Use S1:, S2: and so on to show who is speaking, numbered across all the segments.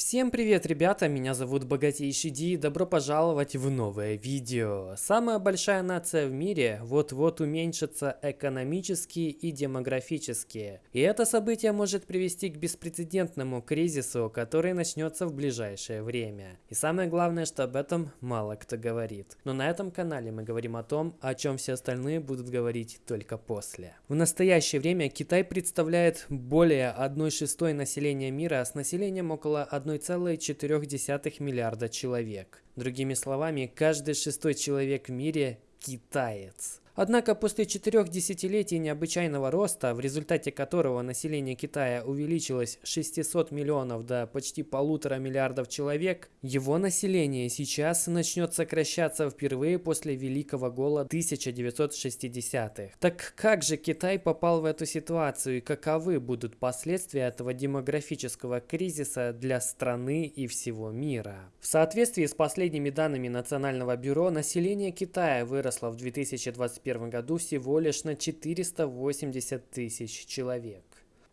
S1: Всем привет, ребята! Меня зовут Богатейший Ди и добро пожаловать в новое видео. Самая большая нация в мире вот-вот уменьшится экономически и демографически. И это событие может привести к беспрецедентному кризису, который начнется в ближайшее время. И самое главное, что об этом мало кто говорит. Но на этом канале мы говорим о том, о чем все остальные будут говорить только после. В настоящее время Китай представляет более 1 шестой населения мира с населением около 1 1,4 миллиарда человек. Другими словами, каждый шестой человек в мире – китаец. Однако после четырех десятилетий необычайного роста, в результате которого население Китая увеличилось с 600 миллионов до почти полутора миллиардов человек, его население сейчас начнет сокращаться впервые после Великого Голода 1960-х. Так как же Китай попал в эту ситуацию и каковы будут последствия этого демографического кризиса для страны и всего мира? В соответствии с последними данными Национального бюро, население Китая выросло в 2021 2021 году всего лишь на 480 тысяч человек.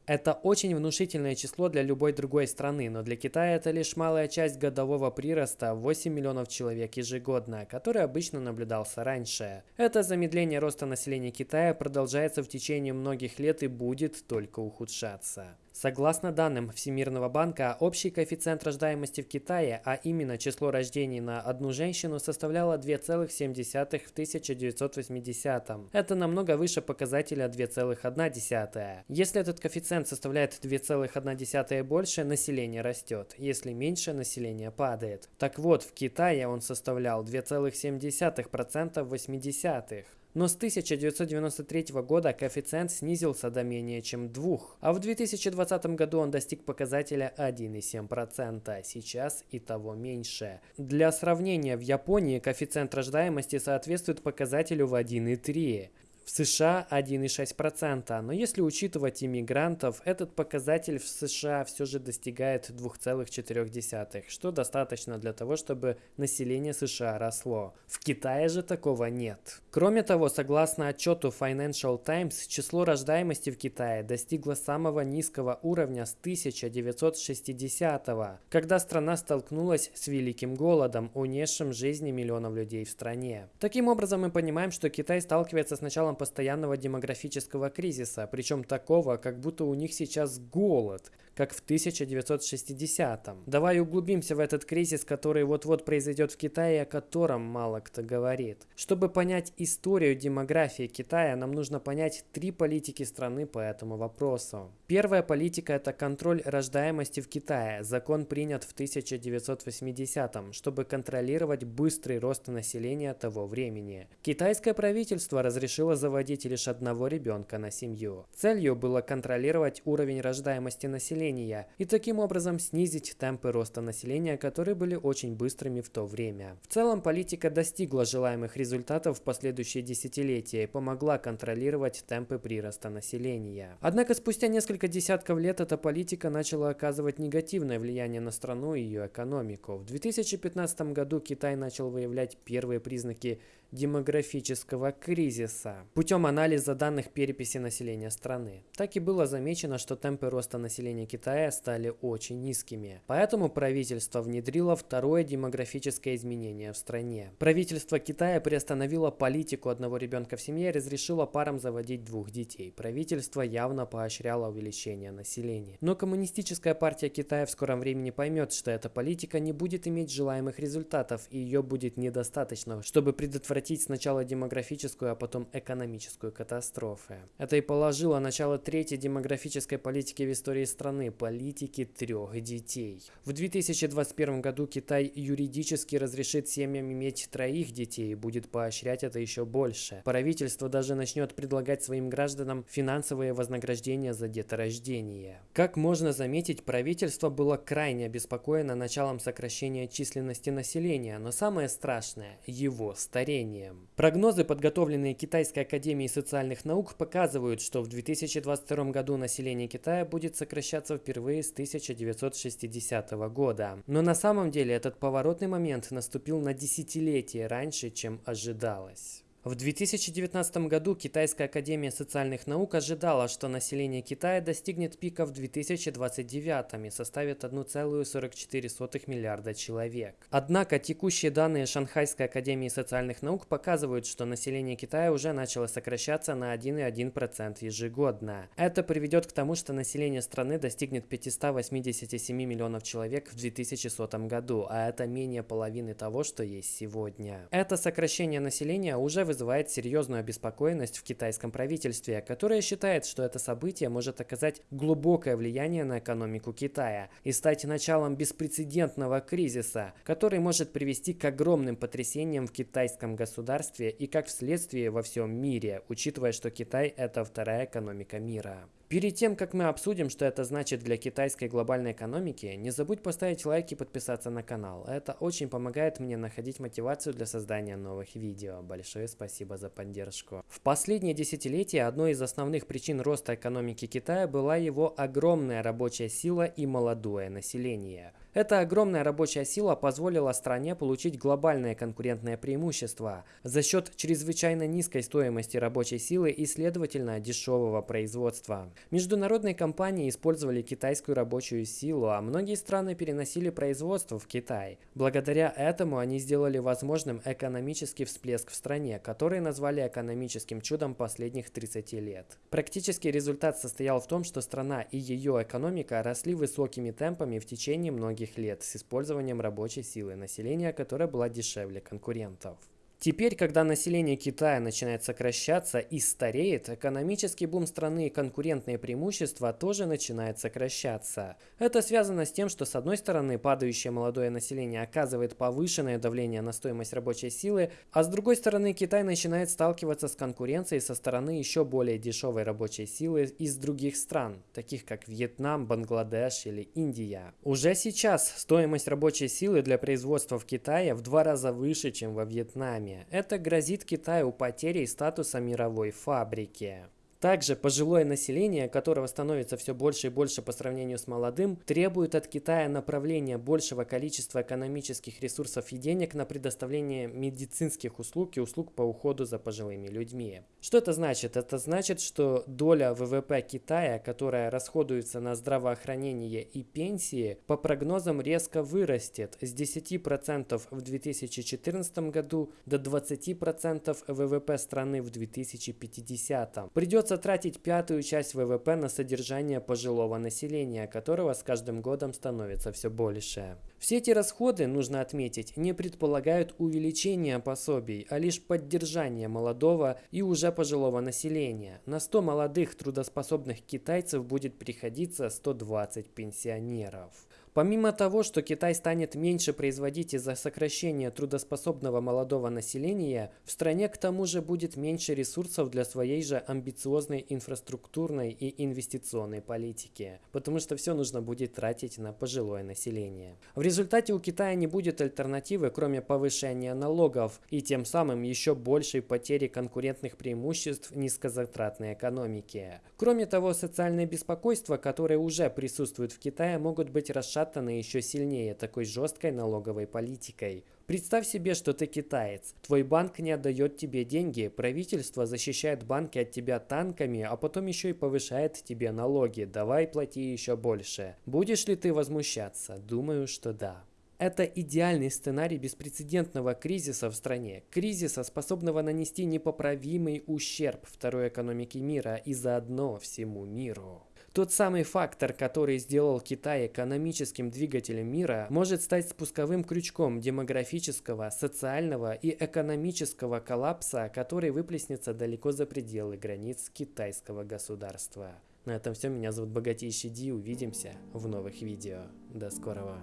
S1: Это очень внушительное число для любой другой страны, но для Китая это лишь малая часть годового прироста 8 миллионов человек ежегодно, который обычно наблюдался раньше. Это замедление роста населения Китая продолжается в течение многих лет и будет только ухудшаться. Согласно данным Всемирного банка, общий коэффициент рождаемости в Китае, а именно число рождений на одну женщину, составляло 2,7 в 1980 -м. Это намного выше показателя 2,1. Если этот коэффициент составляет 2,1 и больше, население растет. Если меньше, население падает. Так вот, в Китае он составлял 2,7% в 80-х. Но с 1993 года коэффициент снизился до менее чем 2, а в 2020 году он достиг показателя 1,7%, сейчас и того меньше. Для сравнения, в Японии коэффициент рождаемости соответствует показателю в 1,3. В США 1,6%, но если учитывать иммигрантов, этот показатель в США все же достигает 2,4, что достаточно для того, чтобы население США росло. В Китае же такого нет. Кроме того, согласно отчету Financial Times, число рождаемости в Китае достигло самого низкого уровня с 1960 когда страна столкнулась с Великим Голодом, унесшим жизни миллионов людей в стране. Таким образом, мы понимаем, что Китай сталкивается с началом постоянного демографического кризиса, причем такого, как будто у них сейчас голод – как в 1960-м. Давай углубимся в этот кризис, который вот-вот произойдет в Китае, о котором мало кто говорит. Чтобы понять историю демографии Китая, нам нужно понять три политики страны по этому вопросу. Первая политика – это контроль рождаемости в Китае. Закон принят в 1980-м, чтобы контролировать быстрый рост населения того времени. Китайское правительство разрешило заводить лишь одного ребенка на семью. Целью было контролировать уровень рождаемости населения населения и таким образом снизить темпы роста населения, которые были очень быстрыми в то время. В целом политика достигла желаемых результатов в последующие десятилетия и помогла контролировать темпы прироста населения. Однако спустя несколько десятков лет эта политика начала оказывать негативное влияние на страну и ее экономику. В 2015 году Китай начал выявлять первые признаки демографического кризиса путем анализа данных переписи населения страны. Так и было замечено, что темпы роста населения Китая стали очень низкими. Поэтому правительство внедрило второе демографическое изменение в стране. Правительство Китая приостановило политику одного ребенка в семье и разрешило парам заводить двух детей. Правительство явно поощряло увеличение населения. Но коммунистическая партия Китая в скором времени поймет, что эта политика не будет иметь желаемых результатов и ее будет недостаточно, чтобы предотвратить предотвратить сначала демографическую, а потом экономическую катастрофы. Это и положило начало третьей демографической политики в истории страны – политики трех детей. В 2021 году Китай юридически разрешит семьям иметь троих детей и будет поощрять это еще больше. Правительство даже начнет предлагать своим гражданам финансовые вознаграждения за деторождение. Как можно заметить, правительство было крайне обеспокоено началом сокращения численности населения, но самое страшное – его старение населением. Прогнозы, подготовленные Китайской академией социальных наук, показывают, что в 2022 году население Китая будет сокращаться впервые с 1960 года. Но на самом деле этот поворотный момент наступил на десятилетие раньше, чем ожидалось. В 2019 году Китайская академия социальных наук ожидала, что население Китая достигнет пика в 2029 и составит 1,44 миллиарда человек. Однако текущие данные Шанхайской академии социальных наук показывают, что население Китая уже начало сокращаться на 1,1% ежегодно. Это приведет к тому, что население страны достигнет 587 миллионов человек в 2100 году, а это менее половины того, что есть сегодня. Это сокращение населения уже вызывает вызывает серьезную обеспокоенность в китайском правительстве, которое считает, что это событие может оказать глубокое влияние на экономику Китая и стать началом беспрецедентного кризиса, который может привести к огромным потрясениям в китайском государстве и как вследствие во всем мире, учитывая, что Китай – это вторая экономика мира. Перед тем, как мы обсудим, что это значит для китайской глобальной экономики, не забудь поставить лайк и подписаться на канал. Это очень помогает мне находить мотивацию для создания новых видео. Большое спасибо за поддержку. В последние десятилетия одной из основных причин роста экономики Китая была его огромная рабочая сила и молодое население. Эта огромная рабочая сила позволила стране получить глобальное конкурентное преимущество за счет чрезвычайно низкой стоимости рабочей силы и, следовательно, дешевого производства. Международные компании использовали китайскую рабочую силу, а многие страны переносили производство в Китай. Благодаря этому они сделали возможным экономический всплеск в стране, который назвали экономическим чудом последних 30 лет. Практический результат состоял в том, что страна и ее экономика росли высокими темпами в течение многих лет с использованием рабочей силы населения, которая была дешевле конкурентов. Теперь, когда население Китая начинает сокращаться и стареет, экономический бум страны и конкурентные преимущества тоже начинают сокращаться. Это связано с тем, что с одной стороны падающее молодое население оказывает повышенное давление на стоимость рабочей силы, а с другой стороны Китай начинает сталкиваться с конкуренцией со стороны еще более дешевой рабочей силы из других стран, таких как Вьетнам, Бангладеш или Индия. Уже сейчас стоимость рабочей силы для производства в Китае в два раза выше, чем во Вьетнаме Это грозит Китаю потерей статуса мировой фабрики. Также пожилое население, которого становится все больше и больше по сравнению с молодым, требует от Китая направления большего количества экономических ресурсов и денег на предоставление медицинских услуг и услуг по уходу за пожилыми людьми. Что это значит? Это значит, что доля ВВП Китая, которая расходуется на здравоохранение и пенсии, по прогнозам резко вырастет с 10% в 2014 году до 20% ВВП страны в 2050. Придется Придется тратить пятую часть ВВП на содержание пожилого населения, которого с каждым годом становится все больше. Все эти расходы, нужно отметить, не предполагают увеличения пособий, а лишь поддержание молодого и уже пожилого населения. На 100 молодых трудоспособных китайцев будет приходиться 120 пенсионеров. Помимо того, что Китай станет меньше производить из-за сокращения трудоспособного молодого населения, в стране к тому же будет меньше ресурсов для своей же амбициозной инфраструктурной и инвестиционной политики, потому что все нужно будет тратить на пожилое население. В результате у Китая не будет альтернативы, кроме повышения налогов и тем самым еще большей потери конкурентных преимуществ низкозатратной экономики. Кроме того, социальное беспокойство, которое уже присутствует в Китае, могут быть расшатаны расшатаны еще сильнее такой жесткой налоговой политикой. Представь себе, что ты китаец. Твой банк не отдает тебе деньги, правительство защищает банки от тебя танками, а потом еще и повышает тебе налоги. Давай плати еще больше. Будешь ли ты возмущаться? Думаю, что да. Это идеальный сценарий беспрецедентного кризиса в стране, кризиса, способного нанести непоправимый ущерб второй экономике мира и заодно всему миру. Тот самый фактор, который сделал Китай экономическим двигателем мира, может стать спусковым крючком демографического, социального и экономического коллапса, который выплеснется далеко за пределы границ китайского государства. На этом все. Меня зовут Богатейший Ди. Увидимся в новых видео. До скорого.